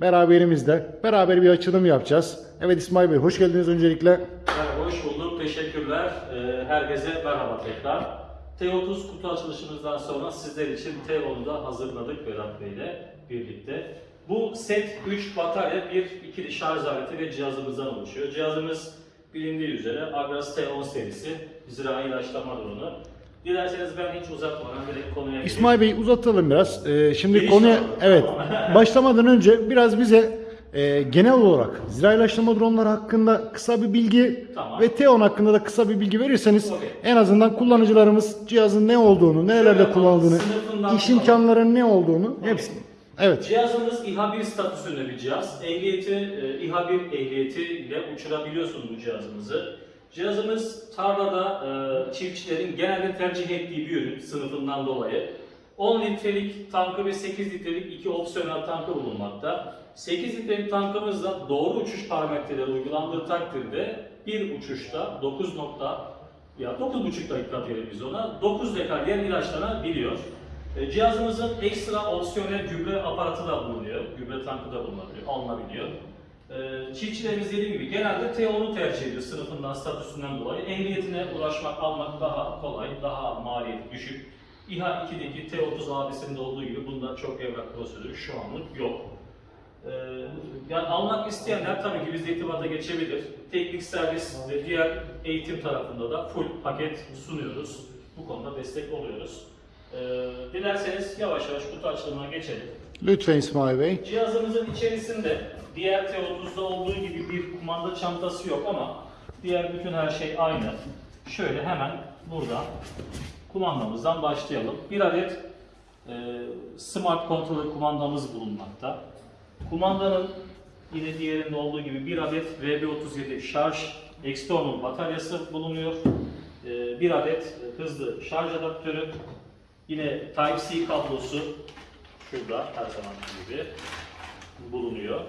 beraberimizde. Beraber bir açılım yapacağız. Evet İsmail Bey hoş geldiniz öncelikle. Hoş bulduk. Teşekkürler. Ee, Herkese merhaba tekrar. T30 kutu açılışımızdan sonra sizler için T10'u da hazırladık Vedat Bey ile birlikte. Bu set 3 batarya, bir ikili şarj aleti ve cihazımızdan oluşuyor. Cihazımız bilindiği üzere Agras T10 serisi zirai ilaçlama dronu. Dilerseniz ben hiç uzatmadan direkt konuya gireyim. İsmail Bey uzatalım biraz. Ee, şimdi Giriş konuya alalım. evet başlamadan önce biraz bize e, genel olarak zira ilaçlama dronları hakkında kısa bir bilgi Tamam. ve T10 hakkında da kısa bir bilgi verirseniz Okey. en azından kullanıcılarımız cihazın ne olduğunu, nerelerde yapalım, kullanıldığını, iş imkanlarının ne olduğunu hepsini. Evet. Cihazımız İHA 1 statüsünde bir cihaz. Ehliyeti, e, İHA 1 ehliyeti ile uçurabiliyorsunuz bu cihazımızı. Cihazımız tarlada e, çiftçilerin genelde tercih ettiği bir ürün sınıfından dolayı. 10 litrelik tankı ve 8 litrelik iki opsiyonel tankı bulunmakta. 8 litrelik tankımızda doğru uçuş parametreleri uygulandığı takdirde bir uçuşta 9 nokta ya 9,5 dakika diyelim biz ona 9 dekar yer ilaçlanabiliyor. E, Cihazımızın ekstra opsiyonel gübre aparatı da bulunuyor. Gübre tankı da bulunabiliyor, alınabiliyor. E, Çiftçilerimiz dediğim gibi genelde T10'u tercih ediyor sınıfından, statüsünden dolayı. Ehliyetine ulaşmak, almak daha kolay, daha maliyeti düşük. İHA 2'deki T30 abisinde olduğu gibi bunda çok evrak prosedürü şu anlık yok. Ee, yani almak isteyenler tabii ki bizle irtibata geçebilir. Teknik servis ve diğer eğitim tarafında da full paket sunuyoruz. Bu konuda destek oluyoruz. Ee, dilerseniz yavaş yavaş kutu açılımına geçelim. Lütfen İsmail Bey. Cihazımızın içerisinde diğer T30'da olduğu gibi bir kumanda çantası yok ama diğer bütün her şey aynı. Şöyle hemen buradan kumandamızdan başlayalım. Bir adet e, smart controller kumandamız bulunmakta. Kumandanın yine diğerinde olduğu gibi bir adet VB37 şarj external bataryası bulunuyor. E, bir adet hızlı şarj adaptörü, yine Type-C kablosu şurada her zaman gibi bulunuyor.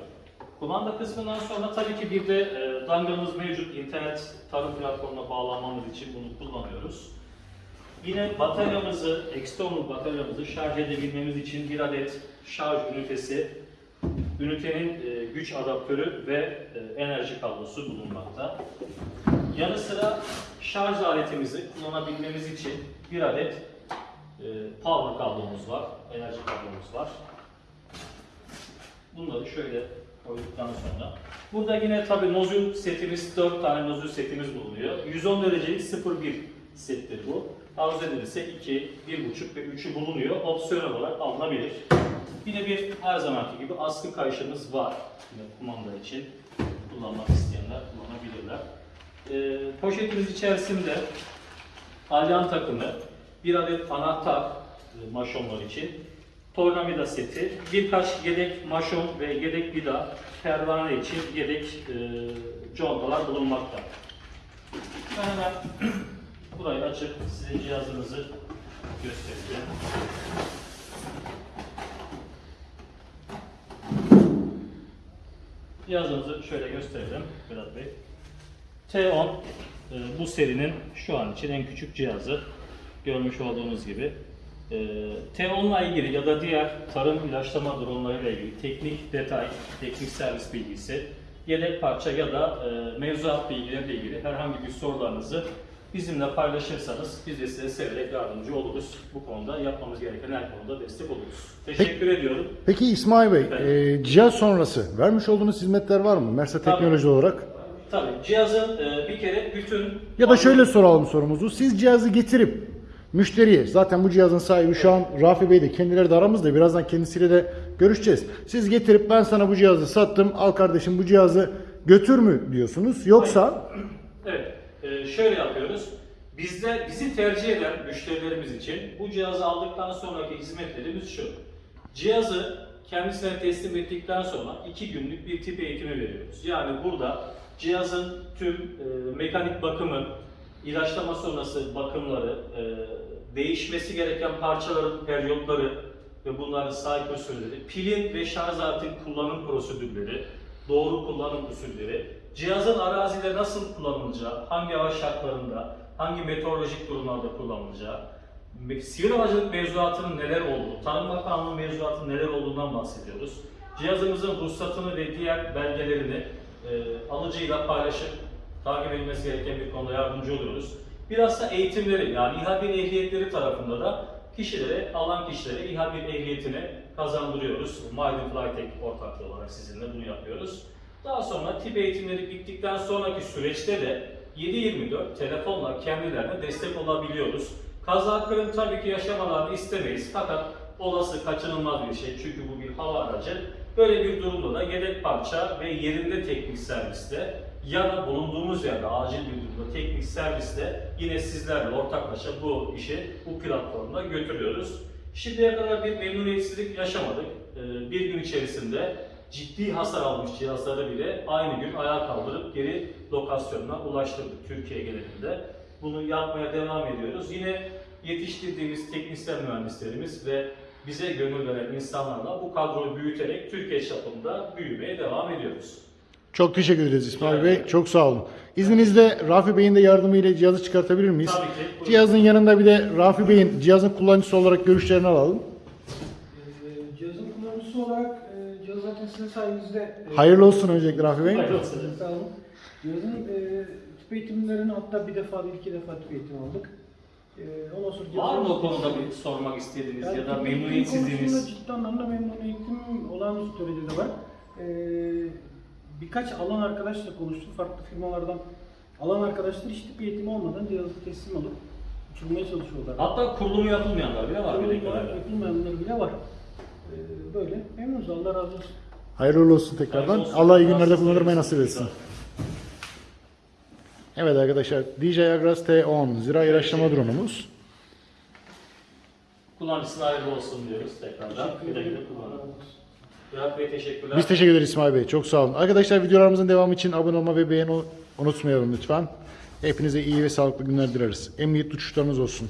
Kumanda kısmından sonra tabii ki bir de e, dangamız mevcut. İnternet tarım platformuna bağlanmamız için bunu kullanıyoruz. Yine bataryamızı, external bataryamızı şarj edebilmemiz için bir adet şarj ünitesi, ünitenin e, güç adaptörü ve e, enerji kablosu bulunmakta. Yanı sıra şarj aletimizi kullanabilmemiz için bir adet power kablomuz var, enerji kablomuz var. Bunları şöyle koyduktan sonra burada yine tabii nozül setimiz 4 tane nozül setimiz bulunuyor. 110 derecelik 0.1 settir bu. Arzu edilirse 2, 1.5 ve 3'ü bulunuyor. Opsiyonel olarak alınabilir. Yine bir her zamanki gibi askı kayışımız var. Yine kumanda için kullanmak isteyenler kullanabilirler. Ee, poşetimiz içerisinde alyan takımı, bir adet anahtar e, maşonlar için, tornavida seti, birkaç yedek maşon ve yedek vida, pervane için yedek e, contalar bulunmakta. Ben hemen burayı açıp size cihazınızı göstereceğim. Cihazımızı şöyle gösterelim Vedat Bey. T10 e, bu serinin şu an için en küçük cihazı. Görmüş olduğunuz gibi. E, T10 ile ilgili ya da diğer tarım ilaçlama dronları ile ilgili teknik detay, teknik servis bilgisi, yedek parça ya da e, mevzuat bilgileriyle ilgili herhangi bir sorularınızı bizimle paylaşırsanız biz de size severek yardımcı oluruz. Bu konuda yapmamız gereken her konuda destek oluruz. Teşekkür ediyorum. Peki İsmail Bey, Evet. e, cihaz sonrası vermiş olduğunuz hizmetler var mı? Mersa Tabii. Teknoloji olarak. Tabii cihazın e, bir kere bütün Ya da şöyle soralım sorumuzu. Siz cihazı getirip müşteriye, zaten bu cihazın sahibi şu an Rafi Bey de kendileri de aramızda. Birazdan kendisiyle de görüşeceğiz. Siz getirip ben sana bu cihazı sattım, al kardeşim bu cihazı götür mü diyorsunuz? Yoksa Evet, e, şöyle yapıyoruz. Bizde bizi tercih eden müşterilerimiz için bu cihazı aldıktan sonraki hizmetlerimiz şu. Cihazı kendisine teslim ettikten sonra iki günlük bir tip eğitimi veriyoruz. Yani burada cihazın tüm e, mekanik bakımı, ilaçlama sonrası bakımları, e, değişmesi gereken parçaların periyotları ve bunların cycle süreleri, pilin ve şarj aletin kullanım prosedürleri, doğru kullanım usulleri, cihazın arazide nasıl kullanılacağı, hangi hava şartlarında, hangi meteorolojik durumlarda kullanılacağı, sivil havacılık mevzuatının neler olduğu, Tarım Bakanlığı mevzuatının neler olduğundan bahsediyoruz. Cihazımızın ruhsatını ve diğer belgelerini e, alıcıyla paylaşıp takip edilmesi gereken bir konuda yardımcı oluyoruz. Biraz da eğitimleri yani İHA 1 ehliyetleri tarafında da kişilere, alan kişilere İHA 1 ehliyetini kazandırıyoruz. Maiden Flytek ortaklığı olarak sizinle bunu yapıyoruz. Daha sonra tip eğitimleri bittikten sonraki süreçte de 7-24 telefonla kendilerine destek olabiliyoruz. Kaza kırım tabii ki yaşamalarını istemeyiz fakat olası kaçınılmaz bir şey çünkü bu bir hava aracı. Böyle bir durumda da yedek parça ve yerinde teknik serviste ya da bulunduğumuz yerde acil bir durumda teknik serviste yine sizlerle ortaklaşa bu işi bu platformda götürüyoruz. Şimdiye kadar bir memnuniyetsizlik yaşamadık. Ee, Bir gün içerisinde ciddi hasar almış cihazları bile aynı gün ayağa kaldırıp geri lokasyonuna ulaştırdık Türkiye genelinde. Bunu yapmaya devam ediyoruz. Yine yetiştirdiğimiz teknisyen mühendislerimiz ve bize gönül veren insanlarla bu kadroyu büyüterek Türkiye çapında büyümeye devam ediyoruz. Çok teşekkür ederiz İsmail Bey. Çok sağ olun. İzninizle Rafi Bey'in de yardımıyla cihazı çıkartabilir miyiz? Tabii ki. Buyurun. Cihazın yanında bir de Rafi Bey'in cihazın kullanıcısı olarak görüşlerini alalım. Ee, Cihazın kullanıcısı olarak e, cihaz zaten sizin sayenizde e, Hayırlı olsun öncelikle Rafi Bey. Hayırlı olsun. Sağ olun. Cihazın e, tüp eğitimlerini hatta bir defa değil iki defa tüp eğitim aldık. E, ondan sonra Var mı o konuda bir sormak istediğiniz Yani ya da tüp eğitim memnuniyetsizliğiniz? konusunda ciddi anlamda memnuniyetim olağanüstü derecede var. E, birkaç alan arkadaşla konuştum. Farklı firmalardan alan arkadaşlar hiç tüp eğitimi olmadan cihazı teslim alıp uçurmaya çalışıyorlar. Hatta kurulumu yapılmayanlar bile var. Kurulum bildiğim olarak kadarıyla. yapılmayanlar bile var. E, böyle memnunuz. Allah razı olsun. Hayırlı olsun tekrardan. Hayırlı olsun. Allah iyi günlerde olmasın. nasip etsin. Evet arkadaşlar DJI Agras T10 zira ilaçlama drone'umuz. Kullanıcısına hayırlı olsun diyoruz tekrardan. Güle güle kullanın. Teşekkürler. Biz teşekkür ederiz İsmail Bey. Çok sağ olun. Arkadaşlar videolarımızın devamı için abone olma ve beğeni unutmayalım lütfen. Hepinize iyi ve sağlıklı günler dileriz. Emniyet uçuşlarınız olsun.